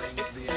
suspect